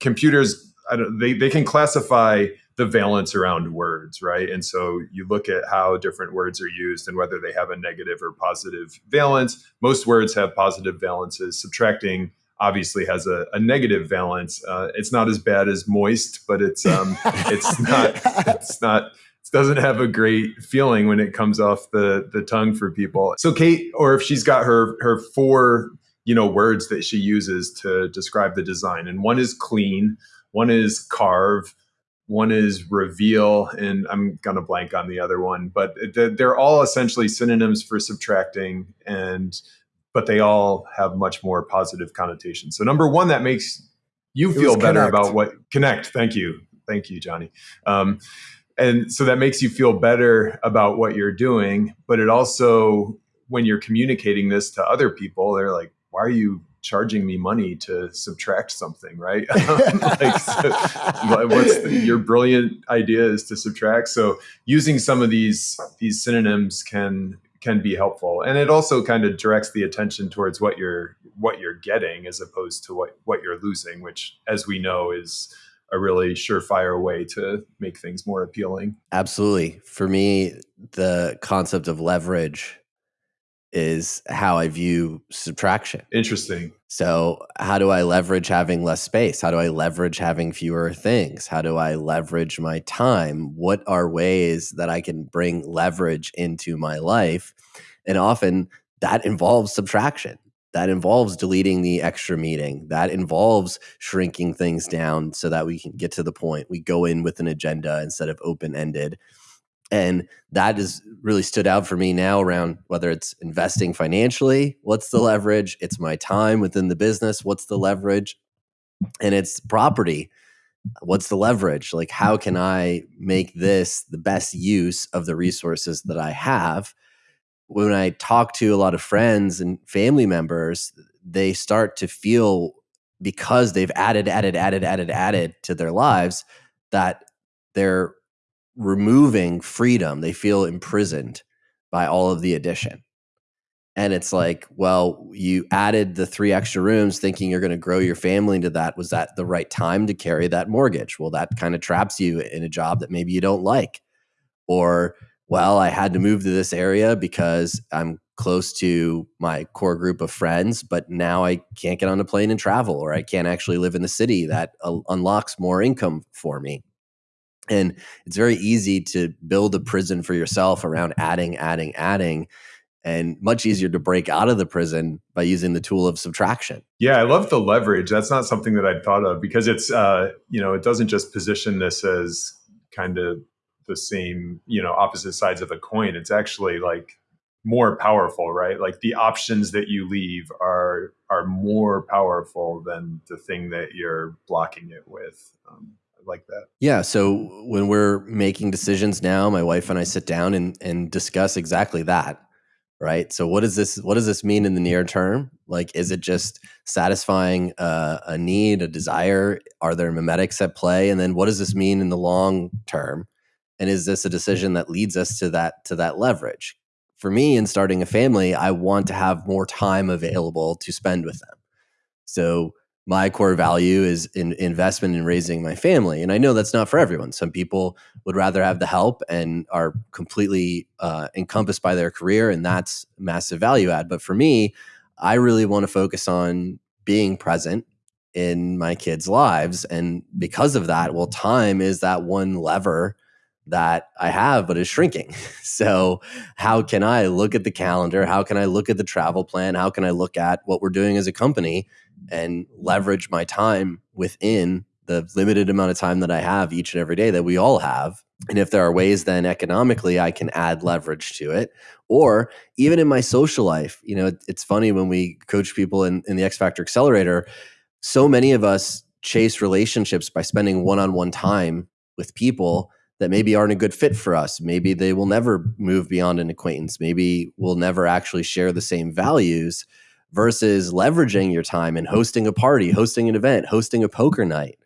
computers they, they can classify the valence around words, right? And so you look at how different words are used and whether they have a negative or positive valence. Most words have positive valences. Subtracting obviously has a, a negative valence. Uh, it's not as bad as moist, but it's um, it's not it's not doesn't have a great feeling when it comes off the the tongue for people. So Kate, Orff she's got her her four you know words that she uses to describe the design, and one is clean one is carve, one is reveal, and I'm gonna blank on the other one, but they're all essentially synonyms for subtracting, and but they all have much more positive connotations. So number one, that makes you feel better connect. about what connect. Thank you, thank you, Johnny. Um, and so that makes you feel better about what you're doing but it also when you're communicating this to other people they're like why are you charging me money to subtract something? Right? [laughs] Like so, what's the, your brilliant idea is to subtract. So using some of these these synonyms can can be helpful. And it also kind of directs the attention towards what you're what you're getting as opposed to what what you're losing which as we know is a really surefire way to make things more appealing. Absolutely. For me, the concept of leverage is how I view subtraction. Interesting. So, how do I leverage having less space? How do I leverage having fewer things? How do I leverage my time? What are ways that I can bring leverage into my life? And often that involves subtraction that involves deleting the extra meeting that involves shrinking things down so that we can get to the point we go in with an agenda instead of open ended and that has really stood out for me now around whether it's investing financially what's the leverage? It's my time within the business what's the leverage? And it's property. What's the leverage? Like how can i make this the best use of the resources that i have when I talk to a lot of friends and family members, they start to feel because they've added, added, added, added, added to their lives that they're removing freedom. They feel imprisoned by all of the addition. And it's hmm. like, well, you added the three extra rooms thinking you're going to grow your family into that. Was that the right time to carry that mortgage? Well, that kind of traps you in a job that maybe you don't like. Or well, I had to move to this area because I'm close to my core group of friends, but now I can't get on a plane and travel, or I can't actually live in the city that uh, unlocks more income for me. And it's very easy to build a prison for yourself around adding, adding, adding, and much easier to break out of the prison by using the tool of subtraction. Yeah, I love the leverage. That's not something that I'd thought of because it's, uh, you know, it doesn't just position this as kind of the same, you know, opposite sides of the coin. It's actually like more powerful, right? Like the options that you leave are are more powerful than the thing that you're blocking it with. Um, like that. Yeah. So when we're making decisions now, my wife and I sit down and and discuss exactly that. Right. So what does this what does this mean in the near term? Like, is it just satisfying a, a need, a desire? Are there mimetics at play? And then what does this mean in the long term? And is this a decision that leads us to that to that leverage? For me in starting a family i want to have more time available to spend with them. So my core value is in investment in raising my family and i know that's not for everyone. Some people would rather have the help and are completely uh, encompassed by their career and that's massive value add. But for me i really want to focus on being present in my kids lives and because of that well time is that one lever that I have, but is shrinking. [laughs] So, how can I look at the calendar? How can I look at the travel plan? How can I look at what we're doing as a company and leverage my time within the limited amount of time that I have each and every day that we all have? And if there are ways then economically I can add leverage to it, or even in my social life, you know, it's funny when we coach people in, in the X Factor Accelerator, so many of us chase relationships by spending one on one time with people that maybe aren't a good fit for us. Maybe they will never move beyond an acquaintance. Maybe we'll never actually share the same values versus leveraging your time and hosting a party, hosting an event, hosting a poker night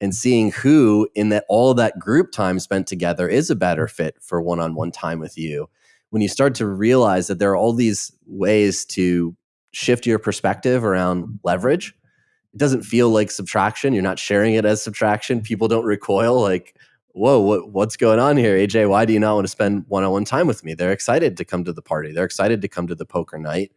and seeing who in that all that group time spent together is a better fit for one-on-one time with you. When you start to realize that there are all these ways to shift your perspective around leverage, it doesn't feel like subtraction. You're not sharing it as subtraction. People don't recoil like, whoa, what, what's going on here? AJ, why do you not want to spend one on one time with me? They're excited to come to the party. They're excited to come to the poker night.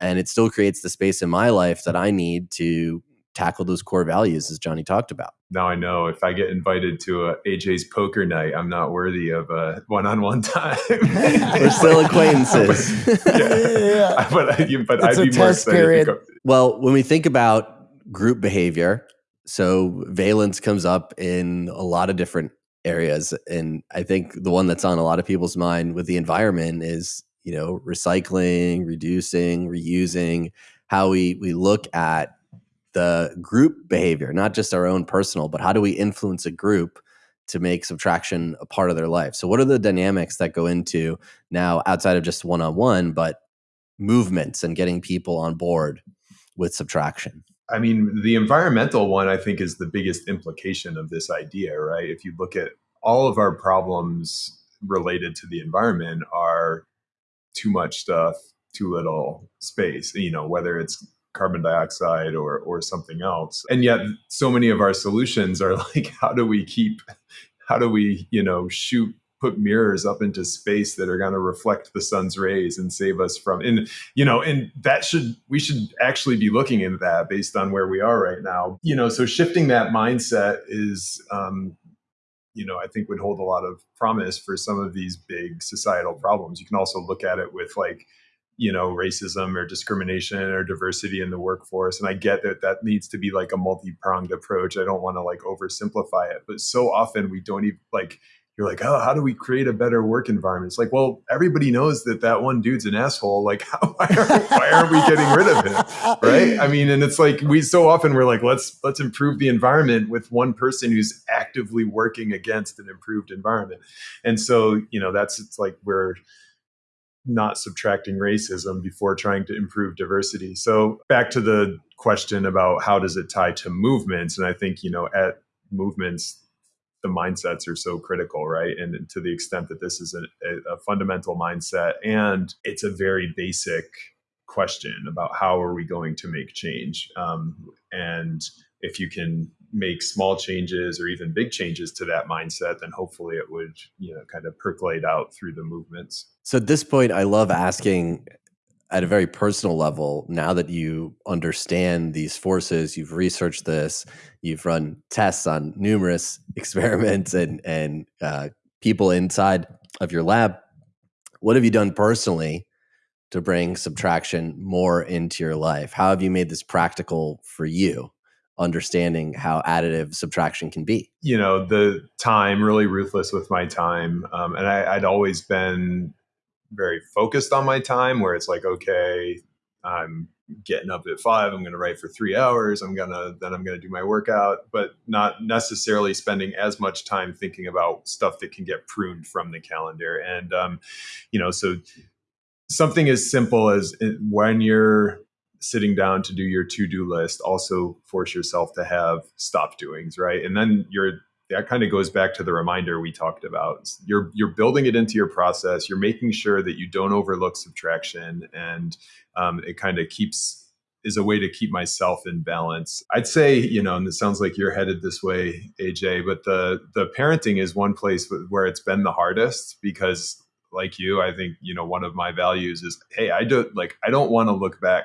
And it still creates the space in my life that I need to tackle those core values, as Johnny talked about. Now I know if I get invited to a AJ's poker night, I'm not worthy of a one-on-one [laughs] time. [laughs] We're still acquaintances. [laughs] but, yeah, yeah. but, but I'd be more excited. Period. Well, when we think about group behavior, so valence comes up in a lot of different areas and i think the one that's on a lot of people's mind with the environment is you know recycling reducing reusing how we we look at the group behavior not just our own personal but how do we influence a group to make subtraction a part of their life. So, what are the dynamics that go into now outside of just one on one, but movements and getting people on board with subtraction? I mean, the environmental one, I think, is the biggest implication of this idea, right? If you look at all of our problems related to the environment, are too much stuff, too little space, you know, whether it's carbon dioxide or or something else. And yet so many of our solutions are [laughs] like how do we keep how do we, you know, shoot put mirrors up into space that are going to reflect the sun's rays and save us from and you know and that should we should actually be looking into that based on where we are right now. You know so shifting that mindset is um you know i think would hold a lot of promise for some of these big societal problems. You can also look at it with like you know racism or discrimination or diversity in the workforce and i get that that needs to be like a multi-pronged approach. I don't want to like oversimplify it but so often we don't even like you're like oh how do we create a better work environment? It's like well everybody knows that that one dude's an asshole. Like [laughs] how, why, aren't, why aren't we getting rid of him? Right? I mean and it's like we so often we're like let's let's improve the environment with one person who's actively working against an improved environment. And so you know that's it's like we're not subtracting racism before trying to improve diversity. So back to the question about how does it tie to movements and I think you know at movements the mindsets are so critical, right? And to the extent that this is a, a fundamental mindset and it's a very basic question about how are we going to make change um, and if you can make small changes or even big changes to that mindset, then hopefully it would, you know, kind of percolate out through the movements. So at this point, I love asking at a very personal level, now that you understand these forces, you've researched this, you've run tests on numerous [laughs] experiments and and uh, people inside of your lab. What have you done personally to bring subtraction more into your life? How have you made this practical for you? understanding how additive subtraction can be? You know, the time, really ruthless with my time. Um, and I, I'd always been very focused on my time where it's like, okay, I'm getting up at five, I'm going to write for three hours. I'm going to, then I'm going to do my workout, but not necessarily spending as much time thinking about stuff that can get pruned from the calendar. And, um, you know, so something as simple as uh, when you're sitting down to do your to-do list also force yourself to have stop doings right and then you're that kind of goes back to the reminder we talked about you're you're building it into your process you're making sure that you don't overlook subtraction and um, it kind of keeps is a way to keep myself in balance i'd say you know and it sounds like you're headed this way aj but the the parenting is one place where it's been the hardest because like you i think you know one of my values is hey i don't like i don't want to look back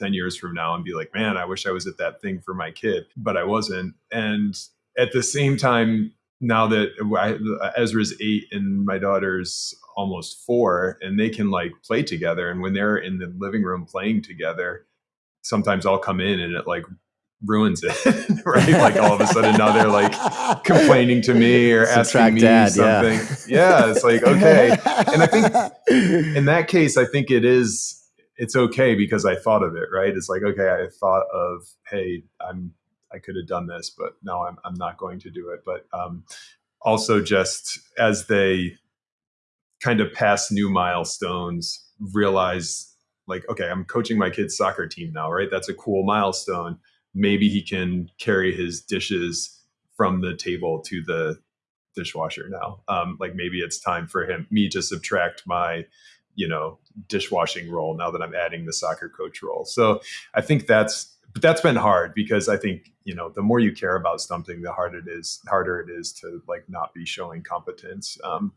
10 years from now and be like, man, I wish I was at that thing for my kid, but I wasn't. And at the same time, now that I, Ezra's eight and my daughter's almost four, and they can like play together. And when they're in the living room playing together, sometimes I'll come in and it like ruins it, [laughs] right? like all of a sudden now they're like complaining to me or Subtract asking me dad, something. Yeah. yeah, it's like okay. And I think [laughs] in that case, I think it is it's okay because I thought of it, right? It's like, okay, I thought of, hey, I'm, I could have done this, but no, I'm, I'm not going to do it. But um, also just as they kind of pass new milestones, realize like, okay, I'm coaching my kid's soccer team now, right? That's a cool milestone. Maybe he can carry his dishes from the table to the dishwasher now. Um, like maybe it's time for him, me to subtract my you know dishwashing role now that I'm adding the soccer coach role. So I think that's but that's been hard because I think you know the more you care about something, the harder it is harder it is to like not be showing competence. Um,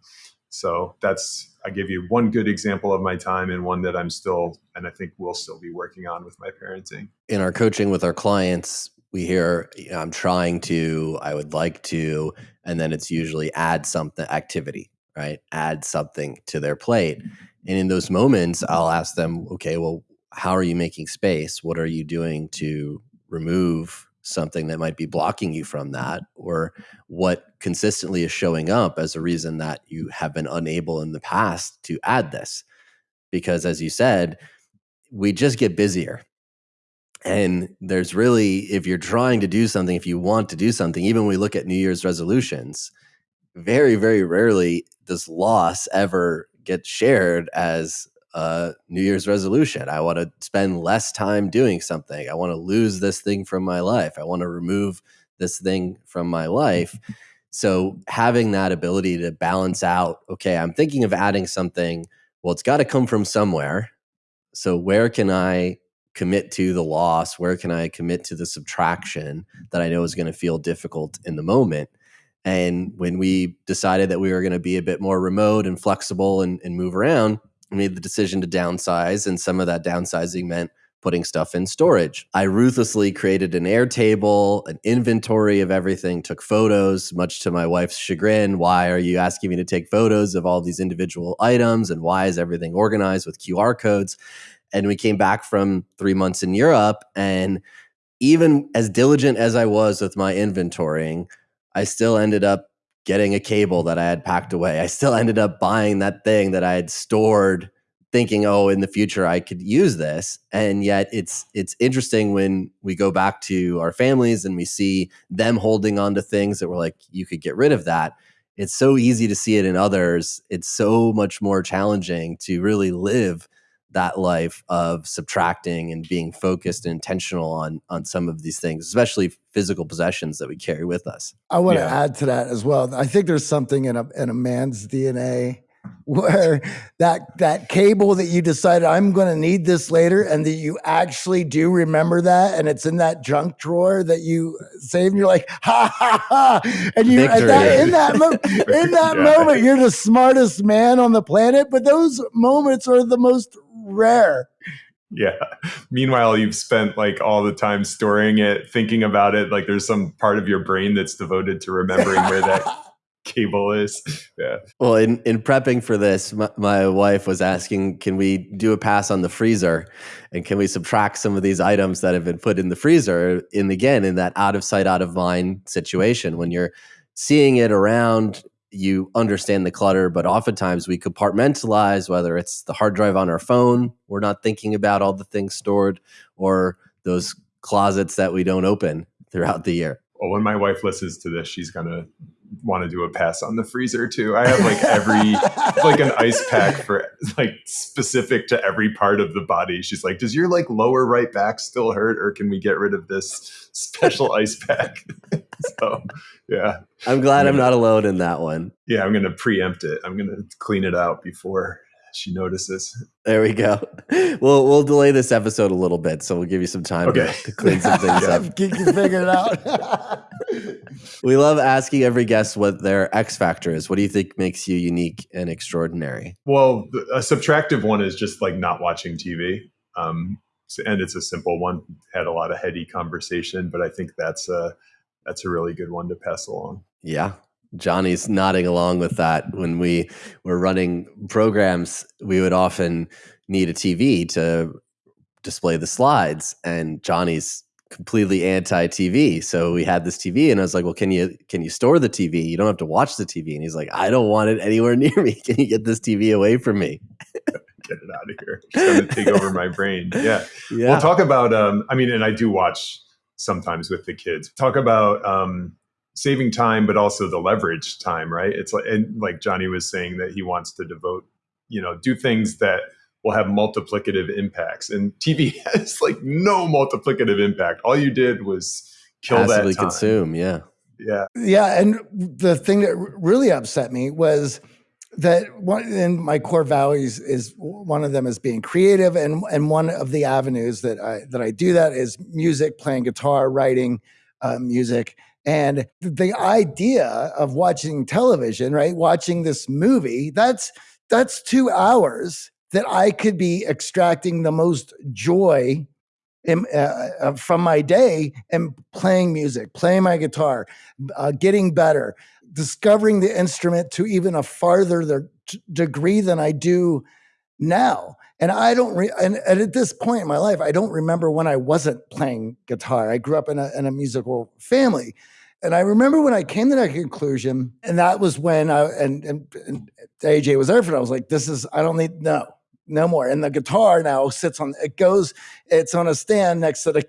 so that's I give you one good example of my time and one that I'm still and I think we'll still be working on with my parenting. In our coaching with our clients, we hear you know, I'm trying to, I would like to, and then it's usually add something activity, right? Add something to their plate. And in those moments, I'll ask them, okay, well, how are you making space? What are you doing to remove something that might be blocking you from that? Or what consistently is showing up as a reason that you have been unable in the past to add this? Because as you said, we just get busier. And there's really, if you're trying to do something, if you want to do something, even when we look at New Year's resolutions, very, very rarely does loss ever get shared as a New Year's resolution. I want to spend less time doing something. I want to lose this thing from my life. I want to remove this thing from my life. [laughs] So having that ability to balance out, okay, I'm thinking of adding something. Well, it's got to come from somewhere. So where can I commit to the loss? Where can I commit to the subtraction that I know is going to feel difficult in the moment? And when we decided that we were going to be a bit more remote and flexible and, and move around, made the decision to downsize. And some of that downsizing meant putting stuff in storage. I ruthlessly created an Airtable, an inventory of everything, took photos, much to my wife's chagrin. Why are you asking me to take photos of all these individual items? And why is everything organized with QR codes? And we came back from three months in Europe. And even as diligent as I was with my inventorying, I still ended up getting a cable that I had packed away. I still ended up buying that thing that I had stored thinking oh in the future I could use this. And yet it's it's interesting when we go back to our families and we see them holding on to things that we're like you could get rid of that. It's so easy to see it in others. It's so much more challenging to really live that life of subtracting and being focused and intentional on on some of these things especially physical possessions that we carry with us i want yeah. to add to that as well i think there's something in a in a man's dna [laughs] where that that cable that you decided I'm going to need this later and that you actually do remember that and it's in that junk drawer that you save and you're like ha ha ha and you at that, in that mo- in [laughs] that yeah. moment you're the smartest man on the planet but those moments are the most rare yeah meanwhile you've spent like all the time storing it thinking about it like there's some part of your brain that's devoted to remembering where that [laughs] cable is. Yeah. Well, in, in prepping for this, my, my, wife was asking, can we do a pass on the freezer? And can we subtract some of these items that have been put in the freezer? In again, in that out of sight, out of mind situation, when you're seeing it around, you understand the clutter, but oftentimes we compartmentalize, whether it's the hard drive on our phone, we're not thinking about all the things stored, or those closets that we don't open throughout the year. Well, when my wife listens to this, she's gonna want to do a pass on the freezer too. I have like every [laughs] like an ice pack for like specific to every part of the body. She's like, "Does your like lower right back still hurt, or can we get rid of this special [laughs] ice pack?" [laughs] so, yeah. I'm glad I'm, I'm not alone in that one. Yeah, I'm gonna preempt it. I'm gonna clean it out before she notices. There we go. We'll we'll delay this episode a little bit, so we'll give you some time okay. to, to, clean some things [laughs] up. You can figure it out. [laughs] we love asking every guest what their X factor is. What do you think makes you unique and extraordinary? Well, a subtractive one is just like not watching TV. Um, and it's a simple one. Had a lot of heady conversation, but I think that's a that's a really good one to pass along. Yeah, Johnny's nodding along with that. When we were running programs, we would often need a TV to display the slides, and Johnny's completely anti TV. So we had this TV, and I was like, "Well, can you can you store the TV? You don't have to watch the TV." And he's like, "I don't want it anywhere [laughs] near me. Can you get this TV away from me?" [laughs] get it out of here. It's going to take over my brain. Yeah. [laughs] yeah. We'll talk about. Um, I mean, and I do watch sometimes with the kids. Talk about um, saving time, but also the leverage time, right? It's like, and like Johnny was saying that he wants to devote, you know, do things that will have multiplicative impacts. And TV [laughs] has like no multiplicative impact. All you did was kill Passively that time. consume. Yeah. Yeah. Yeah. And the thing that really upset me was that one in my core values is one of them is being creative and and one of the avenues that I that I do that is music, playing guitar, writing uh, music and the idea of watching television, right? Watching this movie, that's that's 2 hours that I could be extracting the most joy in, uh, uh, from my day and playing music, playing my guitar, uh, getting better, discovering the instrument to even a farther the, degree than I do now. And I don't, re- and, and, at this point in my life, I don't remember when I wasn't playing guitar. I grew up in a, in a musical family. And I remember when I came to that conclusion, and that was when I, and, and, and AJ was there for it. I was like, this is, I don't need, no, no more. And the guitar now sits on it goes, it's on a stand next to the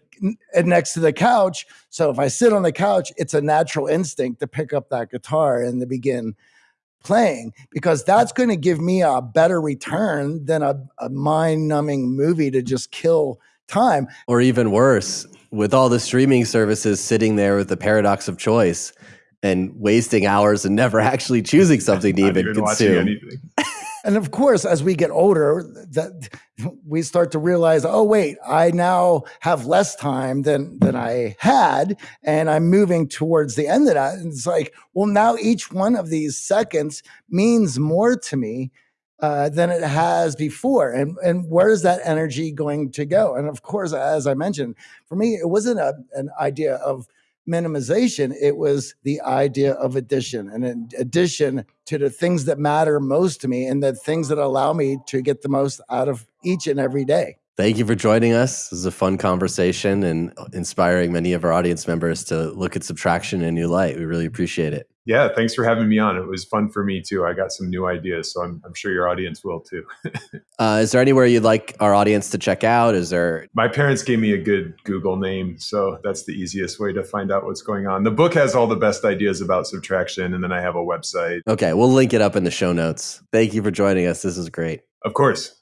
next to the couch. So if I sit on the couch, it's a natural instinct to pick up that guitar and to begin playing because that's going to give me a better return than a, a mind-numbing movie to just kill time. Or even worse, with all the streaming services sitting there with the paradox of choice and wasting hours and never [laughs] actually choosing something to [laughs] even, even consume. [laughs] and of course, as we get older, that we start to realize, oh wait, I now have less time than than I had, and I'm moving towards the end of that. And it's like, well, now each one of these seconds means more to me uh, than it has before. And and where is that energy going to go? And of course, as I mentioned, for me, it wasn't a, an idea of minimization, it was the idea of addition and an addition to the things that matter most to me and the things that allow me to get the most out of each and every day. Thank you for joining us. This was a fun conversation and inspiring many of our audience members to look at subtraction in a new light. We really appreciate it. Yeah, thanks for having me on. It was fun for me too. I got some new ideas, so I'm, I'm sure your audience will too. [laughs] uh, is there anywhere you'd like our audience to check out? Is there? My parents gave me a good Google name, so that's the easiest way to find out what's going on. The book has all the best ideas about subtraction, and then I have a website. Okay, we'll link it up in the show notes. Thank you for joining us. This is great. Of course.